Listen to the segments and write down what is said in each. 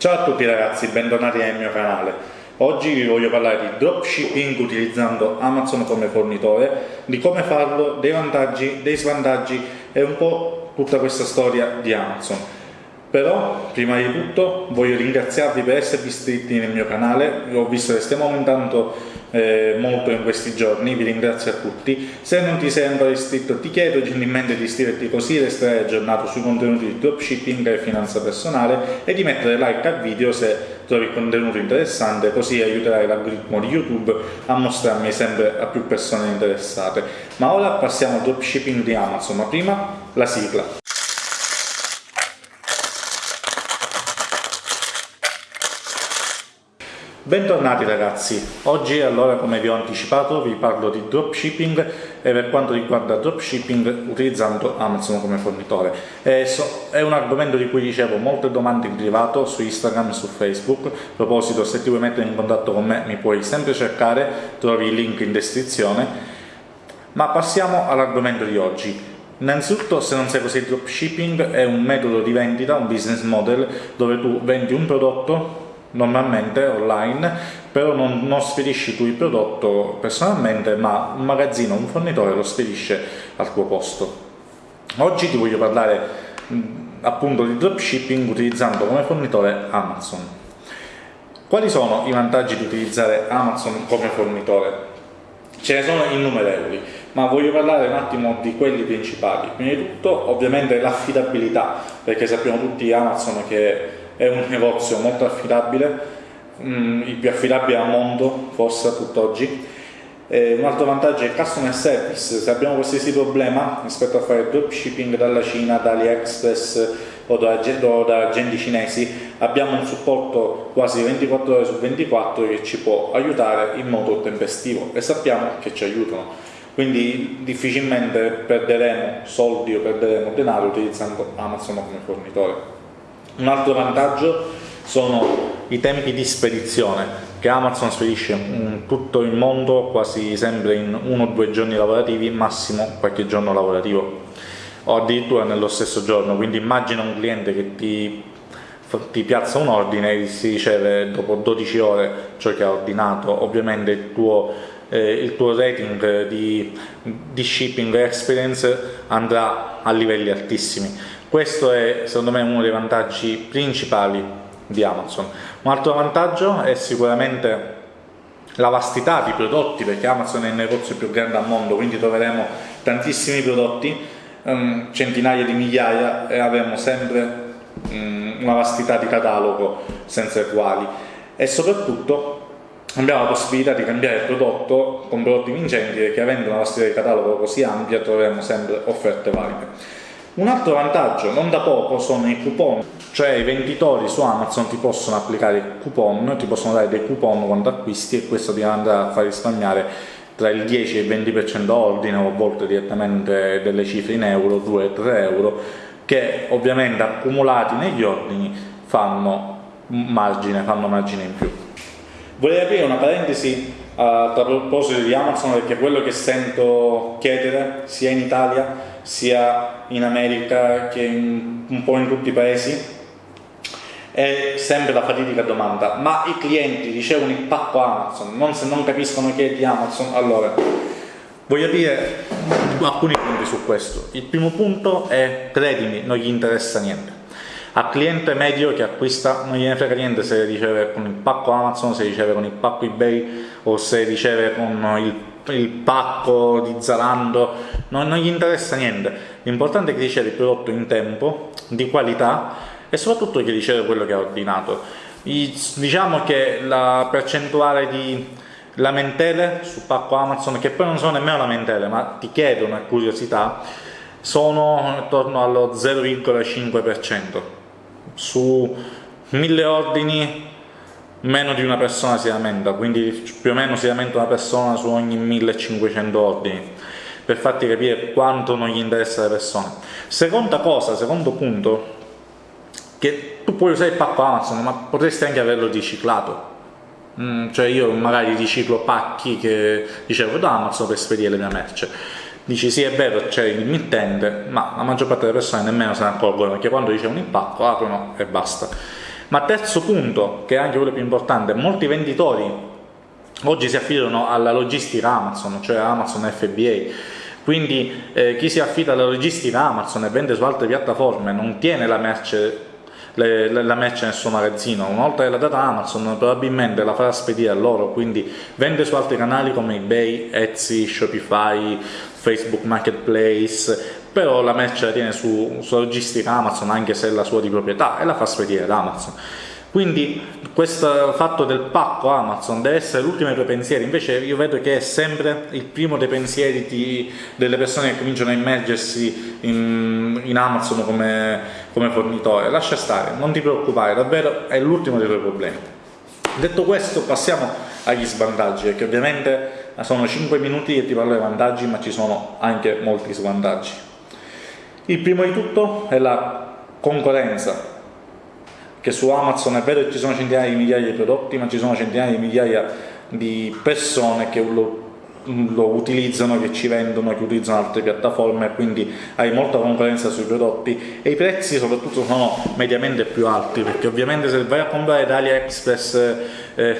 Ciao a tutti ragazzi, bentornati nel mio canale. Oggi vi voglio parlare di dropshipping utilizzando Amazon come fornitore, di come farlo, dei vantaggi, dei svantaggi e un po' tutta questa storia di Amazon. Però, prima di tutto, voglio ringraziarvi per esservi iscritti nel mio canale, ho visto che stiamo aumentando eh, molto in questi giorni, vi ringrazio a tutti. Se non ti sei ancora iscritto ti chiedo gentilmente di iscriverti così resterai aggiornato sui contenuti di dropshipping e finanza personale e di mettere like al video se trovi il contenuto interessante, così aiuterai l'algoritmo di YouTube a mostrarmi sempre a più persone interessate. Ma ora passiamo al dropshipping di Amazon, ma prima la sigla. Bentornati ragazzi, oggi allora come vi ho anticipato vi parlo di dropshipping e per quanto riguarda dropshipping utilizzando Amazon come fornitore. È un argomento di cui ricevo molte domande in privato su Instagram e su Facebook, a proposito se ti vuoi mettere in contatto con me mi puoi sempre cercare, trovi il link in descrizione, ma passiamo all'argomento di oggi. Innanzitutto, se non sai cos'è dropshipping, è un metodo di vendita, un business model dove tu vendi un prodotto normalmente online, però non, non, spedisci tu il prodotto personalmente, ma un magazzino, un fornitore lo spedisce al tuo posto. Oggi ti voglio parlare appunto di dropshipping utilizzando come fornitore Amazon. Quali sono i vantaggi di utilizzare Amazon come fornitore? Ce ne sono innumerevoli, ma voglio parlare un attimo di quelli principali. Prima di tutto, ovviamente, l'affidabilità, perché sappiamo tutti Amazon che è un negozio molto affidabile, mm, il più affidabile al mondo forse a tutt'oggi. un altro vantaggio è il customer service, se abbiamo qualsiasi problema rispetto a fare dropshipping dalla Cina, da AliExpress o da, o da agenti cinesi, abbiamo un supporto quasi 24 ore su 24 che ci può aiutare in modo tempestivo e sappiamo che ci aiutano. Quindi difficilmente perderemo soldi o perderemo denaro utilizzando Amazon come fornitore. Un altro vantaggio sono i tempi di spedizione che Amazon spedisce in tutto il mondo quasi sempre in uno o due giorni lavorativi, massimo qualche giorno lavorativo o addirittura nello stesso giorno, quindi immagina un cliente che ti, ti piazza un ordine e si riceve dopo 12 ore ciò che ha ordinato, ovviamente il tuo, eh, il tuo rating di, di shipping experience andrà a livelli altissimi questo è secondo me uno dei vantaggi principali di Amazon. Un altro vantaggio è sicuramente la vastità di prodotti, perché Amazon è il negozio più grande al mondo, quindi troveremo tantissimi prodotti, um, centinaia di migliaia e avremo sempre um, una vastità di catalogo senza uguali e soprattutto abbiamo la possibilità di cambiare prodotto con prodotti vincenti perché avendo una vastità di catalogo così ampia troveremo sempre offerte valide. Un altro vantaggio, non da poco, sono i coupon, cioè i venditori su Amazon ti possono applicare coupon, ti possono dare dei coupon quando acquisti e questo ti andrà a far risparmiare tra il 10 e il 20% ordine o a volte direttamente delle cifre in euro, 2-3 euro, che ovviamente accumulati negli ordini fanno margine, fanno margine in più. Vorrei aprire una parentesi uh, a proposito di Amazon perché quello che sento chiedere sia in Italia sia in America che in, un po' in tutti i paesi è sempre la fatidica domanda. Ma i clienti ricevono il pacco Amazon? Non, se non capiscono che è di Amazon? Allora voglio dire alcuni punti su questo. Il primo punto è credimi non gli interessa niente. Al cliente medio che acquista non gliene frega niente se riceve con il pacco Amazon, se riceve con il pacco eBay o se riceve con il il pacco di Zalando, non, non gli interessa niente, l'importante è che riceve il prodotto in tempo, di qualità e soprattutto che riceve quello che ha ordinato. I, diciamo che la percentuale di lamentele su pacco Amazon, che poi non sono nemmeno lamentele, ma ti chiedono a curiosità, sono attorno allo 0,5%. Su mille ordini meno di una persona si lamenta, quindi più o meno si lamenta una persona su ogni 1500 ordini, per farti capire quanto non gli interessa alle persone. Seconda cosa, secondo punto, che tu puoi usare il pacco Amazon, ma potresti anche averlo riciclato. Mm, cioè io magari riciclo pacchi che ricevo da Amazon per spedire la mia merce. Dici sì è vero c'è il mittente, ma la maggior parte delle persone nemmeno se ne accorgono perché quando ricevono il pacco aprono e basta Ma terzo punto, che è anche quello più importante, molti venditori oggi si affidano alla logistica Amazon, cioè Amazon FBA, quindi eh, chi si affida alla logistica Amazon e vende su altre piattaforme non tiene la merce, le, la merce nel suo magazzino, una volta che l'ha data Amazon probabilmente la farà spedire a loro, quindi vende su altri canali come eBay, Etsy, Shopify, Facebook Marketplace, però la merce la tiene su, sulla logistica Amazon anche se è la sua di proprietà e la fa spedire ad Amazon. Quindi questo fatto del pacco Amazon deve essere l'ultimo dei tuoi pensieri, invece io vedo che è sempre il primo dei pensieri di, delle persone che cominciano a immergersi in, in Amazon come, come fornitore. Lascia stare, non ti preoccupare, davvero è l'ultimo dei tuoi problemi. Detto questo passiamo agli svantaggi, perché ovviamente sono 5 minuti che ti parlo dei vantaggi, ma ci sono anche molti svantaggi. Il primo di tutto è la concorrenza che su Amazon è vero che ci sono centinaia di migliaia di prodotti, ma ci sono centinaia di migliaia di persone che lo, lo utilizzano, che ci vendono, che utilizzano altre piattaforme, quindi hai molta concorrenza sui prodotti e i prezzi soprattutto sono mediamente più alti, perché ovviamente se vai a comprare da AliExpress eh,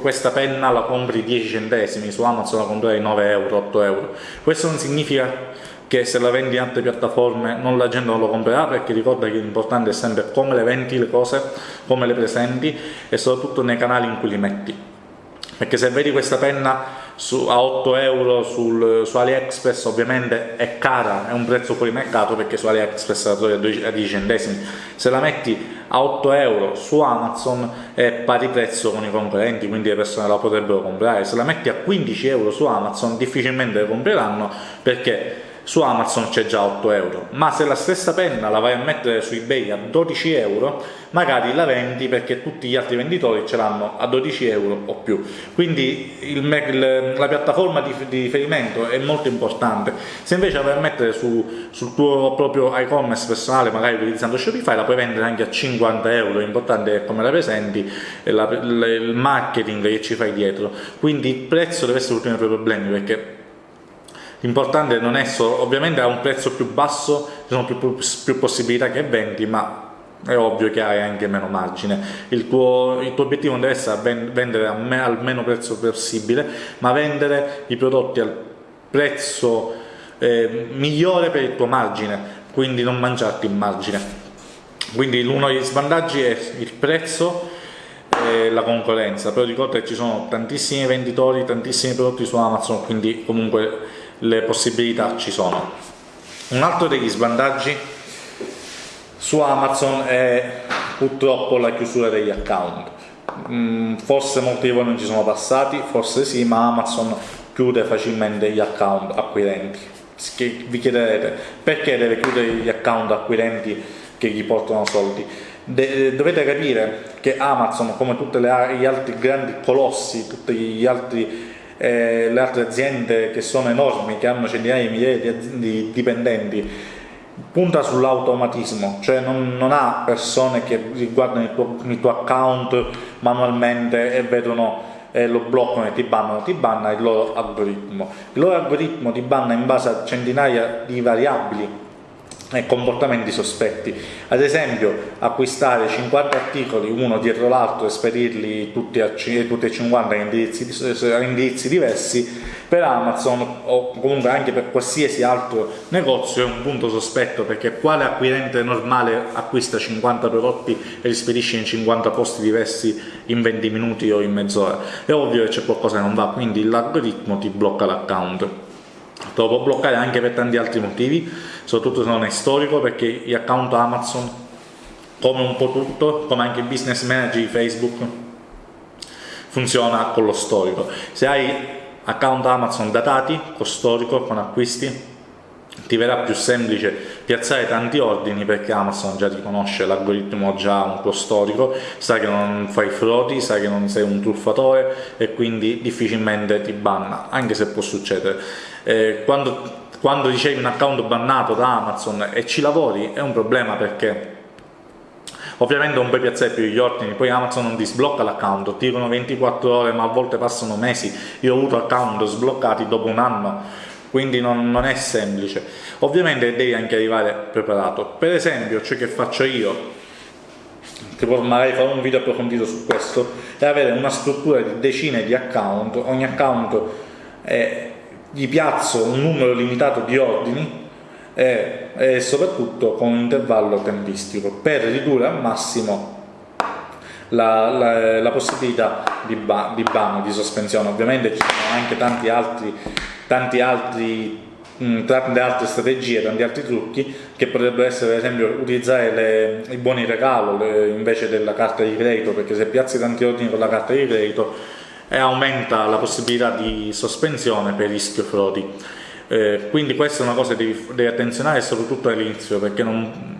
questa penna la compri 10 centesimi, su Amazon la comprai 9 euro, 8 euro. Questo non significa che se la vendi in altre piattaforme non la gente non lo comprerà perché ricorda che l'importante è sempre come le vendi le cose, come le presenti e soprattutto nei canali in cui li metti. Perché se vedi questa penna su, a 8 euro sul, su AliExpress ovviamente è cara, è un prezzo fuori mercato perché su AliExpress la trovi a 10 centesimi. Se la metti a 8 euro su Amazon è pari prezzo con i concorrenti quindi le persone la potrebbero comprare. Se la metti a 15 euro su Amazon difficilmente le compreranno perché su Amazon c'è già 8 euro, ma se la stessa penna la vai a mettere su eBay a 12 euro, magari la vendi perché tutti gli altri venditori ce l'hanno a 12 euro o più. Quindi il, il, la piattaforma di, di, riferimento è molto importante. Se invece la vai a mettere su, sul tuo proprio e-commerce personale, magari utilizzando Shopify, la puoi vendere anche a 50 euro, l'importante è come la presenti, la, il marketing che ci fai dietro. Quindi il prezzo deve essere l'ultimo dei tuoi problemi perché L'importante non è solo, ovviamente a un prezzo più basso ci sono più, più, più possibilità che vendi, ma è ovvio che hai anche meno margine. Il tuo, il tuo obiettivo non deve essere vendere al meno prezzo possibile, ma vendere i prodotti al prezzo eh, migliore per il tuo margine, quindi non mangiarti il margine. Quindi uno degli svantaggi è il prezzo e la concorrenza, però ricorda che ci sono tantissimi venditori, tantissimi prodotti su Amazon, quindi comunque le possibilità ci sono. Un altro degli svantaggi su Amazon è purtroppo la chiusura degli account. Mm, forse molti di voi non ci sono passati, forse sì, ma Amazon chiude facilmente gli account acquirenti. Vi chiederete perché deve chiudere gli account acquirenti che gli portano soldi? De dovete capire che Amazon, come tutti gli altri grandi colossi, tutti gli altri eh, le altre aziende che sono enormi, che hanno centinaia di migliaia di, di dipendenti, punta sull'automatismo, cioè non, non, ha persone che riguardano il tuo, il tuo account manualmente e vedono e lo bloccano e ti bannano, ti banna il loro algoritmo. Il loro algoritmo ti banna in base a centinaia di variabili e comportamenti sospetti. Ad esempio, acquistare 50 articoli uno dietro l'altro e spedirli tutti, a, tutti e 50 a indirizzi, a indirizzi, diversi per Amazon o comunque anche per qualsiasi altro negozio è un punto sospetto perché quale acquirente normale acquista 50 prodotti e li spedisce in 50 posti diversi in 20 minuti o in mezz'ora? È ovvio che c'è qualcosa che non va, quindi l'algoritmo ti blocca l'account. Te lo può bloccare anche per tanti altri motivi, soprattutto se non è storico, perché gli account Amazon, come un po' tutto, come anche il business manager di Facebook, funziona con lo storico. Se hai account Amazon datati, con storico, con acquisti, ti verrà più semplice piazzare tanti ordini perché Amazon già ti conosce, l'algoritmo già un tuo storico, sa che non fai frodi, sa che non sei un truffatore e quindi difficilmente ti banna, anche se può succedere. Eh, quando quando ricevi un account bannato da Amazon e ci lavori è un problema perché ovviamente non puoi piazzare più gli ordini, poi Amazon non ti sblocca l'account, ti dicono 24 ore ma a volte passano mesi, io ho avuto account sbloccati dopo un anno, quindi non, non è semplice. Ovviamente devi anche arrivare preparato, per esempio ciò che faccio io? Che magari farò un video approfondito su questo, è avere una struttura di decine di account, ogni account eh, gli piazzo un numero limitato di ordini e, e soprattutto con un intervallo tempistico per ridurre al massimo la, la, la, possibilità di, ba, di ban, di sospensione. Ovviamente ci sono anche tanti altri, tanti altri mh, tante altre strategie, tanti altri trucchi che potrebbero essere ad esempio utilizzare le, i buoni regalo le, invece della carta di credito perché se piazzi tanti ordini con la carta di credito eh, aumenta la possibilità di sospensione per rischio frodi. Eh, quindi questa è una cosa che devi, devi attenzionare soprattutto all'inizio perché non,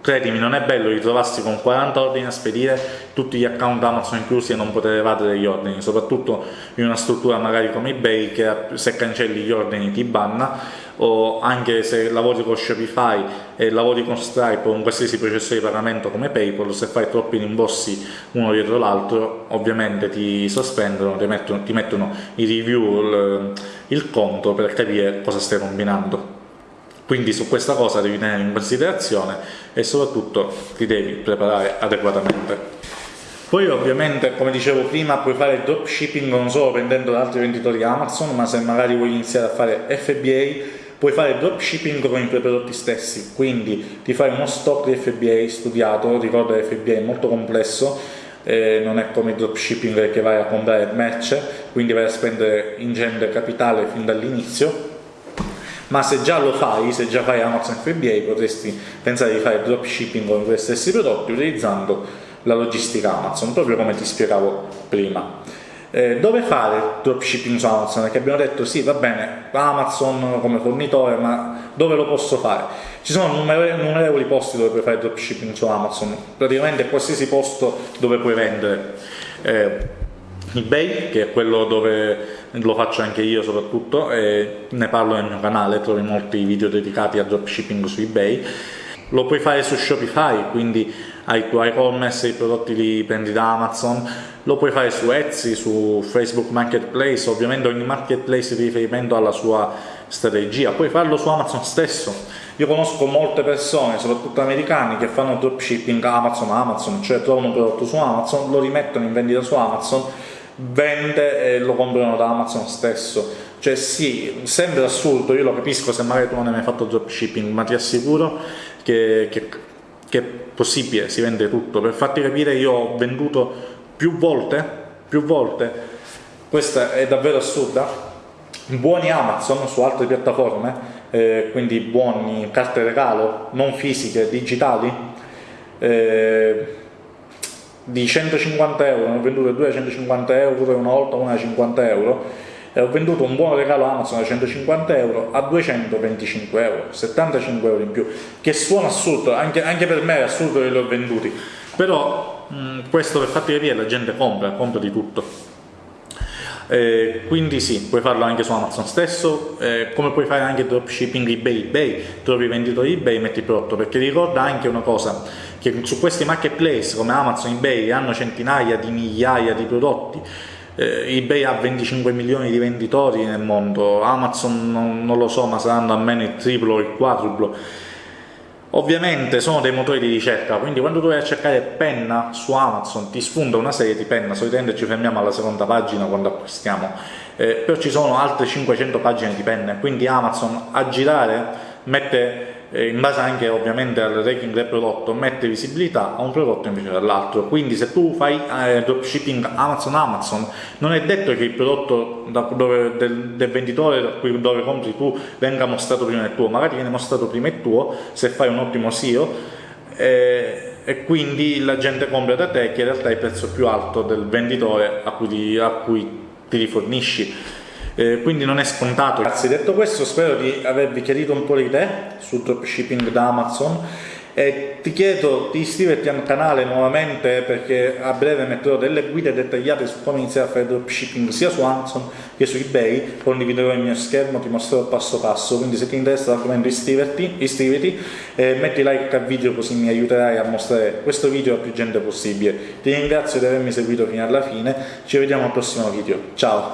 credimi non è bello ritrovarsi con 40 ordini a spedire tutti gli account Amazon inclusi e non poter evadere gli ordini soprattutto in una struttura magari come ebay che se cancelli gli ordini ti banna o anche se lavori con Shopify e lavori con Stripe o un qualsiasi processo di pagamento come Paypal se fai troppi rimborsi uno dietro l'altro ovviamente ti sospendono ti mettono, ti mettono i review il, il conto per capire cosa stai combinando quindi su questa cosa devi tenere in considerazione e soprattutto ti devi preparare adeguatamente. Poi ovviamente, come dicevo prima, puoi fare dropshipping non solo vendendo da altri venditori Amazon, ma se magari vuoi iniziare a fare FBA, puoi fare dropshipping con i tuoi prodotti stessi, quindi ti fai uno stock di FBA studiato, ricorda che FBA è molto complesso, eh, non è come il dropshipping che vai a comprare merce, quindi vai a spendere ingente capitale fin dall'inizio, ma se già lo fai, se già fai Amazon FBA potresti pensare di fare dropshipping con i tuoi stessi prodotti utilizzando la logistica Amazon, proprio come ti spiegavo prima. Eh, dove fare dropshipping su Amazon? Perché abbiamo detto sì, va bene, Amazon come fornitore, ma dove lo posso fare? Ci sono innumerevoli posti dove puoi fare dropshipping su Amazon, praticamente qualsiasi posto dove puoi vendere. Eh, eBay, che è quello dove lo faccio anche io soprattutto, e ne parlo nel mio canale, trovi molti video dedicati a dropshipping su eBay. Lo puoi fare su Shopify, quindi hai tu e-commerce, i prodotti li prendi da Amazon, lo puoi fare su Etsy, su Facebook Marketplace, ovviamente ogni marketplace di riferimento ha la sua strategia, puoi farlo su Amazon stesso. Io conosco molte persone, soprattutto americani, che fanno dropshipping Amazon Amazon, cioè trovano un prodotto su Amazon, lo rimettono in vendita su Amazon vende e lo comprano da Amazon stesso. Cioè sì, sembra assurdo, io lo capisco se magari tu non hai mai fatto dropshipping, ma ti assicuro che, che, che è possibile, si vende tutto. Per farti capire io ho venduto più volte, più volte, questa è davvero assurda, buoni Amazon su altre piattaforme, eh, quindi buoni carte regalo, non fisiche, digitali, eh, di 150 euro, ne ho vendute due a 150 euro e una volta una a 50 euro e ho venduto un buon regalo Amazon a 150 euro a 225 euro, 75 euro in più, che suona assurdo, anche, anche per me è assurdo che li ho venduti, però mh, questo per farti capire la gente compra, compra di tutto. Eh, quindi sì, puoi farlo anche su Amazon stesso, eh, come puoi fare anche dropshipping eBay, eBay, trovi venditori eBay, metti prodotto, perché ricorda anche una cosa, che su questi marketplace come Amazon, eBay hanno centinaia di migliaia di prodotti eh, eBay ha 25 milioni di venditori nel mondo, Amazon non, non lo so ma saranno almeno il triplo o il quadruplo. Ovviamente sono dei motori di ricerca, quindi quando tu vai a cercare penna su Amazon ti sfonda una serie di penna, solitamente ci fermiamo alla seconda pagina quando acquistiamo, eh, però ci sono altre 500 pagine di penne, quindi Amazon a girare mette in base anche ovviamente al ranking del prodotto mette visibilità a un prodotto invece dall'altro quindi se tu fai eh, dropshipping Amazon Amazon non è detto che il prodotto da, dove, del, del, venditore da cui, dove compri tu venga mostrato prima del tuo magari viene mostrato prima il tuo se fai un ottimo SEO eh, e quindi la gente compra da te che in realtà è il prezzo più alto del venditore a cui a cui ti rifornisci eh, quindi non è scontato. Grazie, detto questo spero di avervi chiarito un po' le idee sul dropshipping da Amazon. E ti chiedo di iscriverti al canale nuovamente perché a breve metterò delle guide dettagliate su come iniziare a fare dropshipping sia su Amazon che su eBay. Condividerò il mio schermo, ti mostrerò passo passo. Quindi se ti interessa l'argomento iscriverti, iscriviti e metti like al video così mi aiuterai a mostrare questo video a più gente possibile. Ti ringrazio di avermi seguito fino alla fine. Ci vediamo al prossimo video, ciao